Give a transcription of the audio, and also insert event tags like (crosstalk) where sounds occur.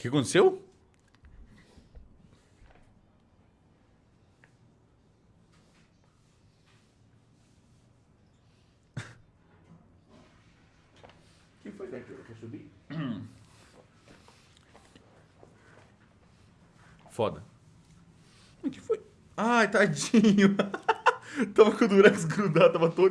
que aconteceu? (laughs) que foi daqui? Quer subir? (clears throat) Foda. O que foi? Ai, tadinho. (laughs) tava com o durex grudado, tava todo